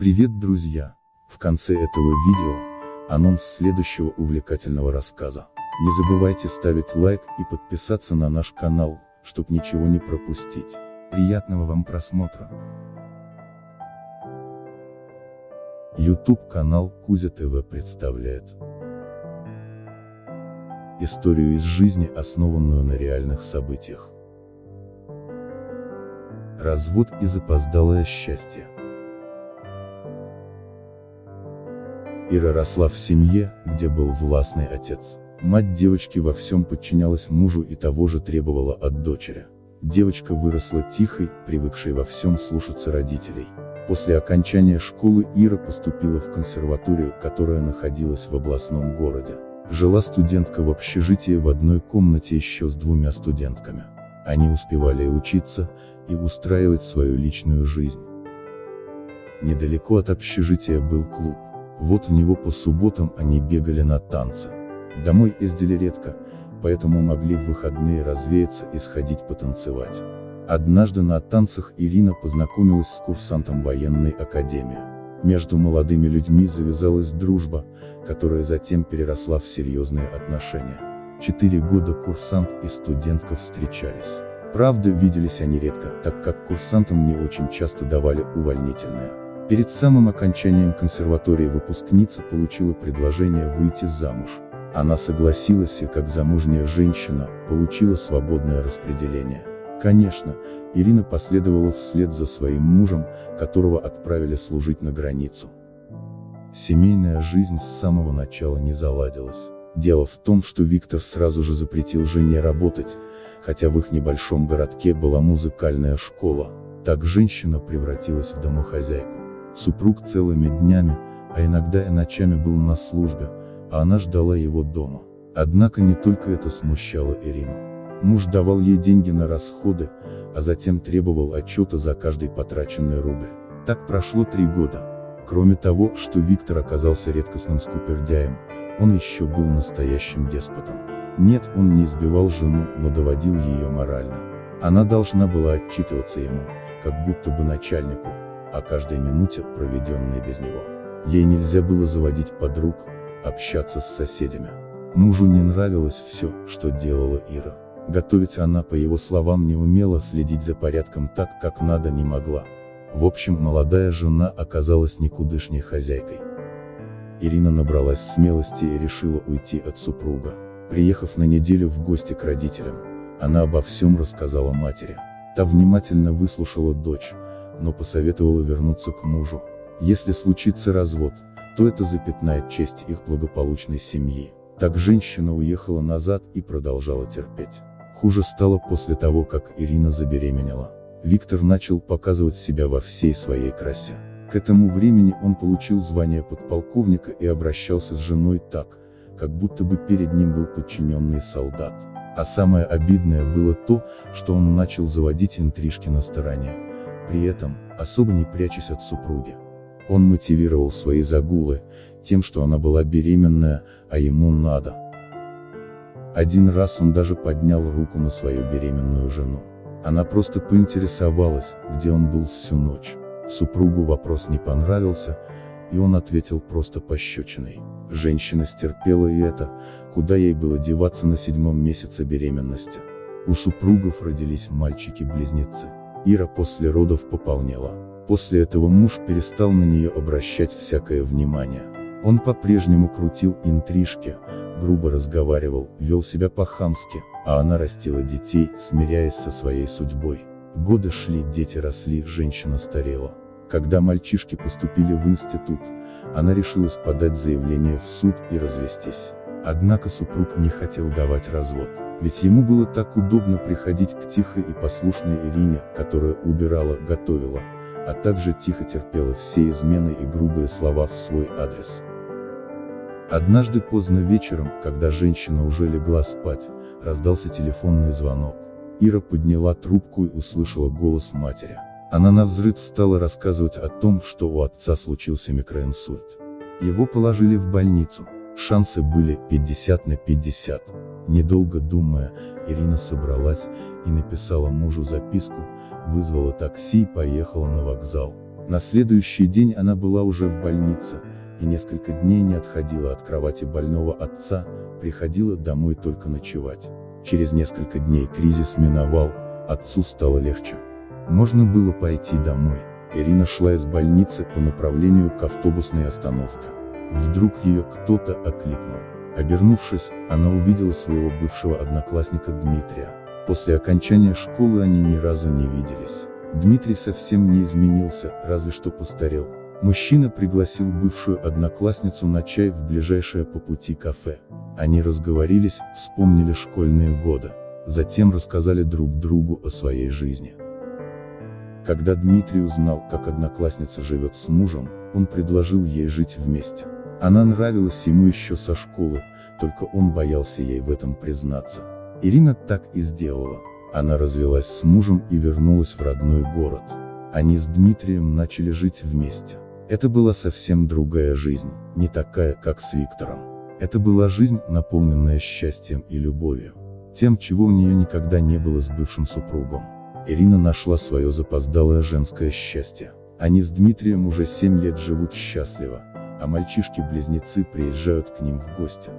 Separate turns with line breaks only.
Привет, друзья! В конце этого видео, анонс следующего увлекательного рассказа. Не забывайте ставить лайк и подписаться на наш канал, чтобы ничего не пропустить. Приятного вам просмотра! YouTube канал Кузя ТВ представляет Историю из жизни, основанную на реальных событиях. Развод и запоздалое счастье. Ира росла в семье, где был властный отец. Мать девочки во всем подчинялась мужу и того же требовала от дочери. Девочка выросла тихой, привыкшей во всем слушаться родителей. После окончания школы Ира поступила в консерваторию, которая находилась в областном городе. Жила студентка в общежитии в одной комнате еще с двумя студентками. Они успевали учиться, и устраивать свою личную жизнь. Недалеко от общежития был клуб. Вот в него по субботам они бегали на танцы. Домой ездили редко, поэтому могли в выходные развеяться и сходить потанцевать. Однажды на танцах Ирина познакомилась с курсантом военной академии. Между молодыми людьми завязалась дружба, которая затем переросла в серьезные отношения. Четыре года курсант и студентка встречались. Правда, виделись они редко, так как курсантам не очень часто давали увольнительное. Перед самым окончанием консерватории выпускница получила предложение выйти замуж. Она согласилась и как замужняя женщина, получила свободное распределение. Конечно, Ирина последовала вслед за своим мужем, которого отправили служить на границу. Семейная жизнь с самого начала не заладилась. Дело в том, что Виктор сразу же запретил жене работать, хотя в их небольшом городке была музыкальная школа. Так женщина превратилась в домохозяйку. Супруг целыми днями, а иногда и ночами был на службе, а она ждала его дома. Однако не только это смущало Ирину. Муж давал ей деньги на расходы, а затем требовал отчета за каждый потраченный рубль. Так прошло три года. Кроме того, что Виктор оказался редкостным скупердяем, он еще был настоящим деспотом. Нет, он не избивал жену, но доводил ее морально. Она должна была отчитываться ему, как будто бы начальнику, о каждой минуте, проведенной без него. Ей нельзя было заводить подруг, общаться с соседями. Мужу не нравилось все, что делала Ира. Готовить она, по его словам, не умела, следить за порядком так, как надо не могла. В общем, молодая жена оказалась никудышней хозяйкой. Ирина набралась смелости и решила уйти от супруга. Приехав на неделю в гости к родителям, она обо всем рассказала матери. Та внимательно выслушала дочь, но посоветовала вернуться к мужу. Если случится развод, то это запятнает честь их благополучной семьи. Так женщина уехала назад и продолжала терпеть. Хуже стало после того, как Ирина забеременела. Виктор начал показывать себя во всей своей красе. К этому времени он получил звание подполковника и обращался с женой так, как будто бы перед ним был подчиненный солдат. А самое обидное было то, что он начал заводить интрижки на стороне, при этом, особо не прячась от супруги. Он мотивировал свои загулы, тем, что она была беременная, а ему надо. Один раз он даже поднял руку на свою беременную жену. Она просто поинтересовалась, где он был всю ночь. Супругу вопрос не понравился, и он ответил просто пощечиной. Женщина стерпела и это, куда ей было деваться на седьмом месяце беременности. У супругов родились мальчики-близнецы. Ира после родов пополнела. После этого муж перестал на нее обращать всякое внимание. Он по-прежнему крутил интрижки, грубо разговаривал, вел себя по-хамски, а она растила детей, смиряясь со своей судьбой. Годы шли, дети росли, женщина старела. Когда мальчишки поступили в институт, она решилась подать заявление в суд и развестись. Однако супруг не хотел давать развод, ведь ему было так удобно приходить к тихой и послушной Ирине, которая убирала, готовила, а также тихо терпела все измены и грубые слова в свой адрес. Однажды поздно вечером, когда женщина уже легла спать, раздался телефонный звонок. Ира подняла трубку и услышала голос матери. Она навзрыд стала рассказывать о том, что у отца случился микроинсульт. Его положили в больницу. Шансы были 50 на 50. Недолго думая, Ирина собралась и написала мужу записку, вызвала такси и поехала на вокзал. На следующий день она была уже в больнице, и несколько дней не отходила от кровати больного отца, приходила домой только ночевать. Через несколько дней кризис миновал, отцу стало легче. Можно было пойти домой. Ирина шла из больницы по направлению к автобусной остановке. Вдруг ее кто-то окликнул. Обернувшись, она увидела своего бывшего одноклассника Дмитрия. После окончания школы они ни разу не виделись. Дмитрий совсем не изменился, разве что постарел. Мужчина пригласил бывшую одноклассницу на чай в ближайшее по пути кафе. Они разговорились, вспомнили школьные годы. Затем рассказали друг другу о своей жизни. Когда Дмитрий узнал, как одноклассница живет с мужем, он предложил ей жить вместе. Она нравилась ему еще со школы, только он боялся ей в этом признаться. Ирина так и сделала. Она развелась с мужем и вернулась в родной город. Они с Дмитрием начали жить вместе. Это была совсем другая жизнь, не такая, как с Виктором. Это была жизнь, наполненная счастьем и любовью. Тем, чего у нее никогда не было с бывшим супругом. Ирина нашла свое запоздалое женское счастье. Они с Дмитрием уже 7 лет живут счастливо, а мальчишки-близнецы приезжают к ним в гости.